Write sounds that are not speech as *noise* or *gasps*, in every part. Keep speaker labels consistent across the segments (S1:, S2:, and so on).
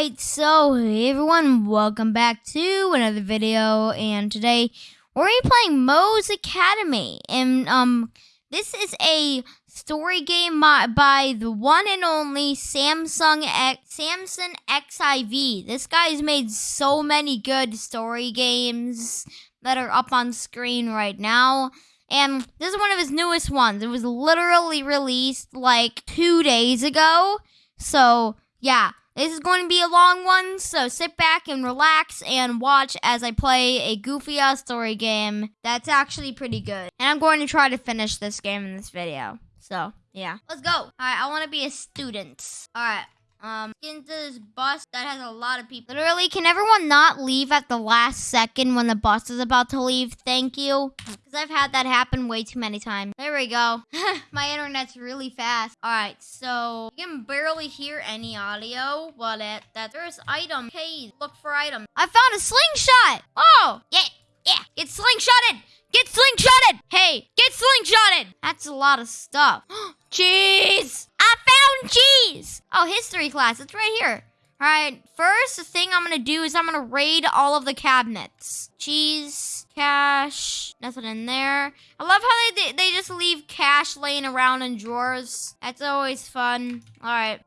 S1: Alright, so hey everyone, welcome back to another video, and today we're gonna be playing Mo's Academy, and um, this is a story game by, by the one and only Samsung X, Samson XIV. This guy's made so many good story games that are up on screen right now. And this is one of his newest ones. It was literally released like two days ago. So, yeah, this is going to be a long one, so sit back and relax and watch as I play a goofy ass story game that's actually pretty good. And I'm going to try to finish this game in this video. So, yeah. Let's go. All right, I want to be a student. All right. Um, get into this bus that has a lot of people. Literally, can everyone not leave at the last second when the bus is about to leave? Thank you. Because I've had that happen way too many times. There we go. *laughs* My internet's really fast. All right, so you can barely hear any audio, but at that there's item. Hey, look for item. I found a slingshot. Oh, yeah, yeah. Get slingshotted. Get slingshotted. Hey, get slingshotted. That's a lot of stuff. *gasps* Cheese. I found cheese. Oh, history class. It's right here. All right, first the thing I'm gonna do is I'm gonna raid all of the cabinets. Cheese, cash, nothing in there. I love how they they just leave cash laying around in drawers. That's always fun. All right.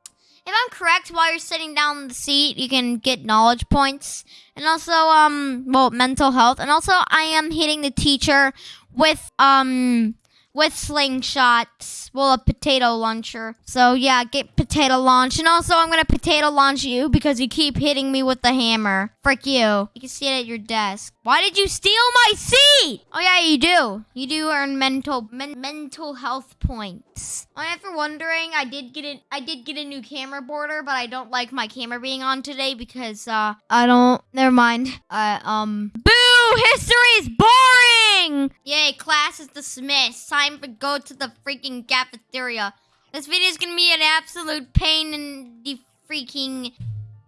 S1: If I'm correct, while you're sitting down in the seat, you can get knowledge points. And also, um, well, mental health. And also, I am hitting the teacher with, um, with slingshots. Well, a potato launcher. So yeah, get potato launch. And also, I'm gonna potato launch you because you keep hitting me with the hammer. Frick you. You can see it at your desk. Why did you steal my seat? Oh yeah, you do. You do earn mental men, mental health points. Oh, if you're wondering, I did get it. I did get a new camera border, but I don't like my camera being on today because uh, I don't. Never mind. Uh, um. Boo! History is boring. Yay! Class is dismissed. Time to go to the freaking cafeteria. This video is gonna be an absolute pain in the freaking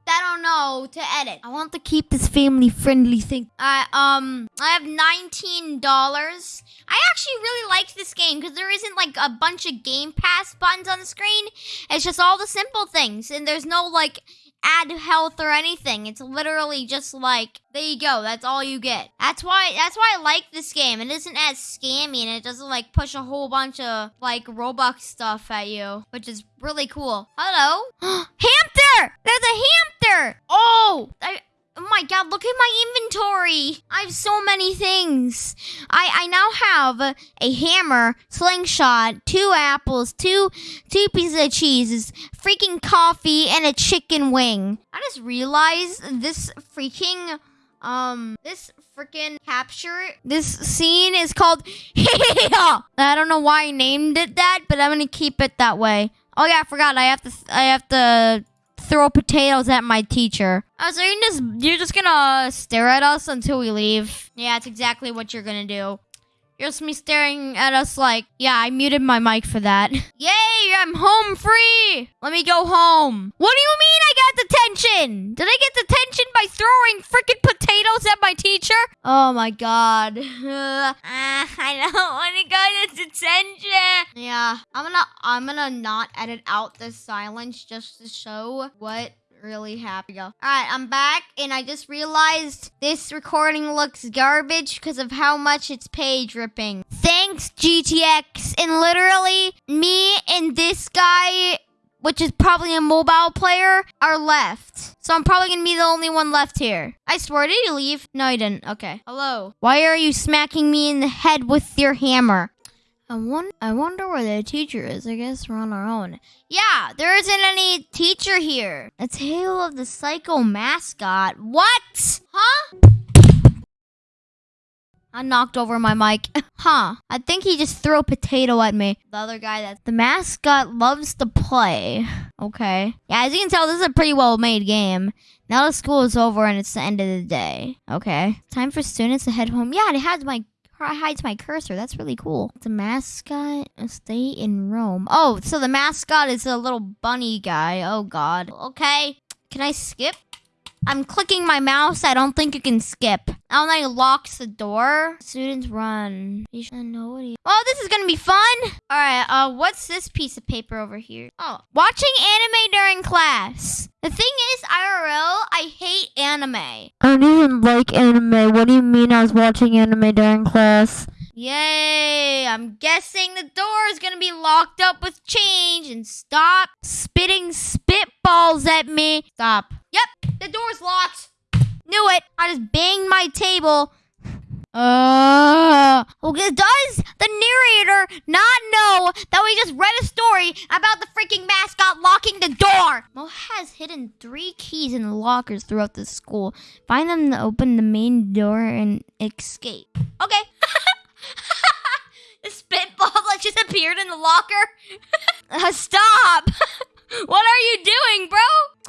S1: I don't know to edit. I want to keep this family friendly thing. I um I have nineteen dollars. I actually really like this game because there isn't like a bunch of Game Pass buttons on the screen. It's just all the simple things, and there's no like add health or anything. It's literally just like there you go. That's all you get. That's why that's why I like this game. It isn't as scammy and it doesn't like push a whole bunch of like Robux stuff at you, which is really cool. Hello, *gasps* hamster. There's a hamster. Oh, I, Oh my god, look at my inventory. I have so many things. I I now have a hammer, slingshot, two apples, two two pieces of cheese, freaking coffee, and a chicken wing. I just realized this freaking um this freaking capture this scene is called *laughs* I don't know why I named it that, but I'm gonna keep it that way. Oh yeah, I forgot. I have to I have to throw potatoes at my teacher. Oh, so you're just you're just gonna stare at us until we leave? Yeah, that's exactly what you're gonna do. You're just me staring at us like, yeah, I muted my mic for that. *laughs* Yay, I'm home free. Let me go home. What do you mean I got detention? Did I get detention by throwing freaking my teacher? Oh my god. *laughs* Uh, I don't want to go to detention. Yeah, I'm gonna I'm gonna not edit out the silence just to show what really happy. All right, I'm back, and I just realized this recording looks garbage because of how much it's page ripping. Thanks, GTX. And literally, me and this guy, which is probably a mobile player, are left. So I'm probably gonna be the only one left here. I swear, did you leave? No, you didn't. Okay. Hello. Why are you smacking me in the head with your hammer? I, won- I wonder where the teacher is. I guess we're on our own. Yeah, there isn't any teacher here. A tale of the psycho mascot. What? Huh? I knocked over my mic. *laughs* huh. I think he just threw a potato at me. The other guy that the mascot loves to play. Okay. Yeah, as you can tell, this is a pretty well made game. Now the school is over and it's the end of the day. Okay. Time for students to head home. Yeah, it has my hides my cursor. That's really cool. The mascot stay in Rome. Oh, so the mascot is a little bunny guy. Oh God. Okay. Can I skip? I'm clicking my mouse. I don't think you can skip. Oh, then he locks the door. Students run. You should know what Oh, this is gonna be fun. All right. Uh, what's this piece of paper over here? Oh, watching anime during class. The thing is, I Daryl, I hate anime.
S2: I don't even like anime. What do you mean I was watching anime during class?
S1: Yay! I'm guessing the door is gonna be locked up with change and stop spitting spitballs at me. Stop. Yep, the door's locked. Knew it. I just banged my table. Uh, okay, does the narrator not know that we just read a story about the freaking mascot locking the door? Mo has hidden three keys in the lockers throughout the school. Find them to open the main door and escape. Okay. *laughs* the spitball that just appeared in the locker. *laughs* Uh, stop. *laughs* what are you doing, bro?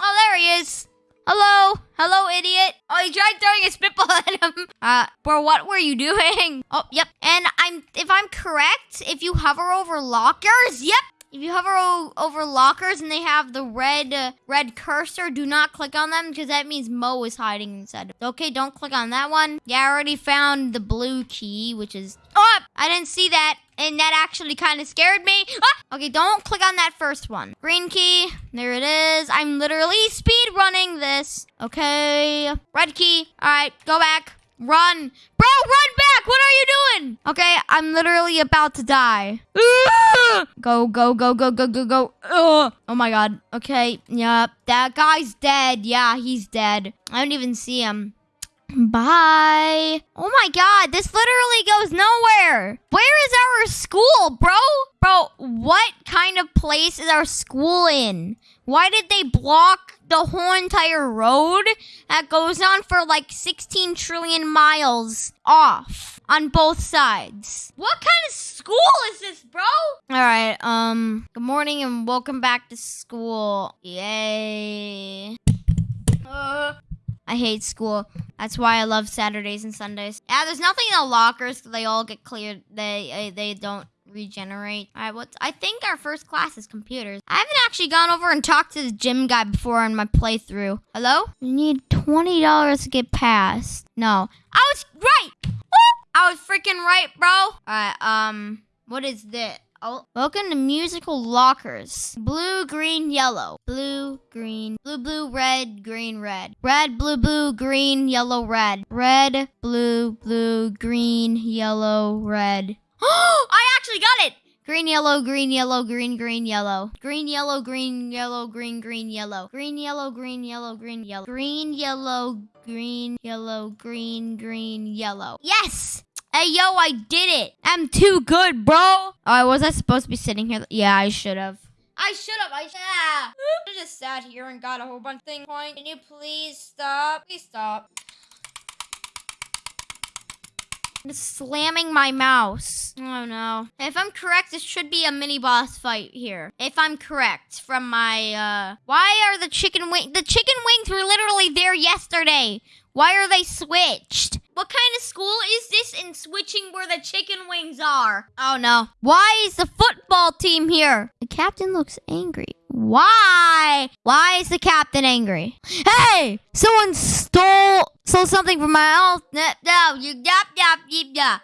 S1: Oh, there he is. Hello? Hello, idiot. Oh, he tried throwing a spitball *laughs* at him. Uh, bro, what were you doing? *laughs* Oh, yep. And I'm, if I'm correct, if you hover over lockers, yep. If you hover over lockers and they have the red uh, red cursor, do not click on them because that means Mo is hiding inside. Okay, don't click on that one. Yeah, I already found the blue key, which is... Oh, I didn't see that. And that actually kind of scared me. Ah! Okay, don't click on that first one. Green key. There it is. I'm literally speed running this. Okay. Red key. All right, go back. Run. Bro, run back. What are you doing? Okay, I'm literally about to die. Ah! Go, go, go, go, go, go, go. Ugh. Oh my god. Okay, yep. That guy's dead. Yeah, he's dead. I don't even see him. Bye. Oh my god, this literally goes nowhere. Where is our school, bro? Bro, what kind of place is our school in? Why did they block the whole entire road that goes on for like 16 trillion miles off on both sides? What kind of school is this, bro? All right, um, good morning and welcome back to school. Yay. Uh, I hate school. That's why I love Saturdays and Sundays. Yeah, there's nothing in the lockers. They all get cleared. They uh, they don't regenerate. All right, what? I think our first class is computers. I haven't actually gone over and talked to the gym guy before in my playthrough. Hello? You need twenty dollars to get past. No, I was right. I was freaking right, bro. All right. Um, what is this? Oh, welcome to musical lockers. Blue, green, yellow. Blue, green, blue, blue, red, green, red. Red, blue, blue, green, yellow, red. Red, blue, blue, green, yellow, red. Oh, *gasps* I actually got it! Green, yellow, green, yellow, green, green, yellow. Green, yellow, green, yellow, green, green, yellow. Green, yellow, green, yellow, green, yellow. Green, yellow, green, yellow, green, green, yellow. Yes! Hey, yo, I did it! I'm too good, bro! Oh, was I supposed to be sitting here? Yeah, I should have. I should have. I should have. *gasps* I just sat here and got a whole bunch of things. Point. Can you please stop? Please stop. I'm just slamming my mouse. Oh no. If I'm correct, this should be a mini boss fight here. If I'm correct from my uh why are the chicken wing the chicken wings were literally there yesterday. Why are they switched? What kind of school is this in switching where the chicken wings are? Oh no. Why is the football team here? The captain looks angry. Why? Why is the captain angry? Hey! Someone stole stole something from my house. No, you yap yip yap.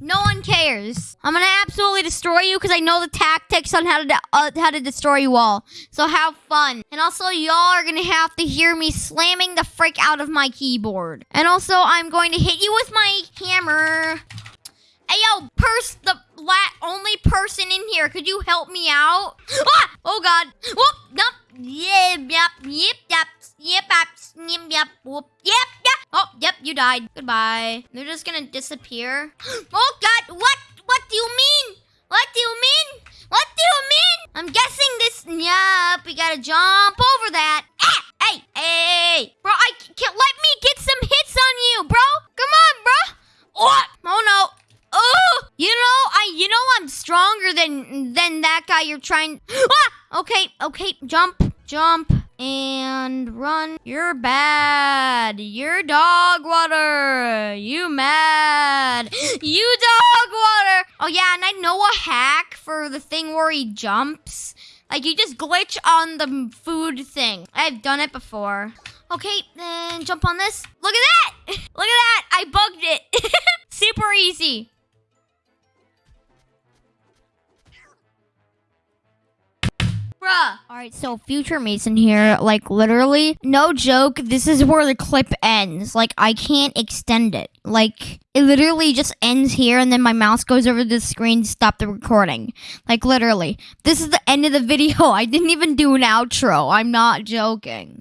S1: No one cares. I'm gonna absolutely destroy you because I know the tactics on how to uh, how to destroy you all. So have fun. And also, y'all are gonna have to hear me slamming the frick out of my keyboard. And also, I'm going to hit you with my hammer. Hey yo, purse the la- only person in here. Could you help me out? *gasps* Ah! Oh god. Whoop! Nope. Yep, yep, yep, yep, yep, yep, yep, whoop, yep. Oh, yep, you died. Goodbye. They're just gonna disappear. *gasps* Oh god, what? What do you mean? What do you mean? What do you mean? I'm guessing this. Yep, we gotta jump over that. Ah! Hey, hey, bro! I can't let me get some hits on you, bro. Come on, bro. Oh, oh no. Oh, you know, I, you know, I'm stronger than than that guy. You're trying. *gasps* Ah! Okay, okay, jump, jump, and run. You're bad. You're dog water. You mad. *gasps* You dog water. Oh yeah, and I know a hack for the thing where he jumps. Like you just glitch on the food thing. I've done it before. Okay, then jump on this. Look at that! *laughs* Look at that! I bugged it. *laughs* Super easy. All right, so future Mason here, like literally, no joke, this is where the clip ends. Like I can't extend it. Like it literally just ends here and then my mouse goes over the screen to stop the recording. Like literally. This is the end of the *laughs* video. I didn't even do an outro. I'm not joking.